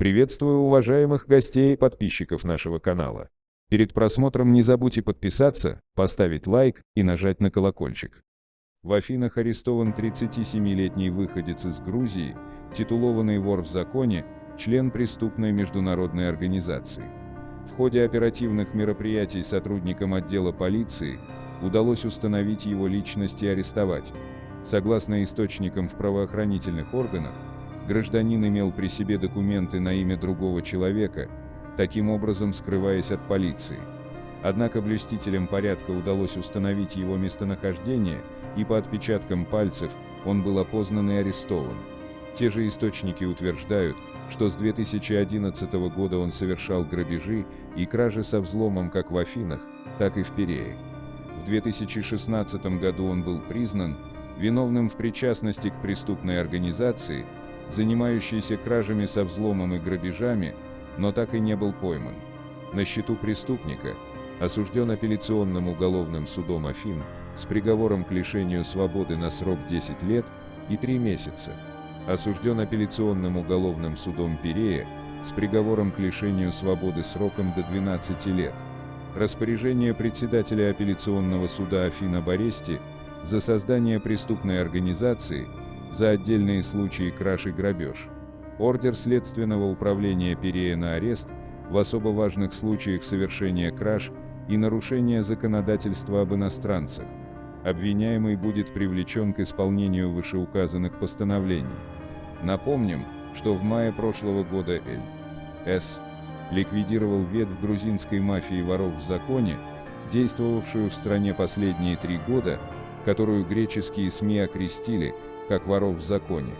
Приветствую уважаемых гостей и подписчиков нашего канала. Перед просмотром не забудьте подписаться, поставить лайк и нажать на колокольчик. В Афинах арестован 37-летний выходец из Грузии, титулованный вор в законе, член преступной международной организации. В ходе оперативных мероприятий сотрудникам отдела полиции удалось установить его личность и арестовать. Согласно источникам в правоохранительных органах, гражданин имел при себе документы на имя другого человека, таким образом скрываясь от полиции. Однако блюстителям порядка удалось установить его местонахождение, и по отпечаткам пальцев он был опознан и арестован. Те же источники утверждают, что с 2011 года он совершал грабежи и кражи со взломом как в Афинах, так и в Пирее. В 2016 году он был признан виновным в причастности к преступной организации, занимающейся кражами со взломом и грабежами, но так и не был пойман. На счету преступника осужден апелляционным уголовным судом Афин с приговором к лишению свободы на срок 10 лет и 3 месяца. Осужден апелляционным уголовным судом Пирея с приговором к лишению свободы сроком до 12 лет. Распоряжение председателя апелляционного суда Афина об за создание преступной организации, за отдельные случаи краж и грабеж. Ордер Следственного управления Перея на арест в особо важных случаях совершения краж и нарушения законодательства об иностранцах. Обвиняемый будет привлечен к исполнению вышеуказанных постановлений. Напомним, что в мае прошлого года Эль С. ликвидировал ветвь грузинской мафии воров в законе, действовавшую в стране последние три года, которую греческие СМИ окрестили как воров в законе.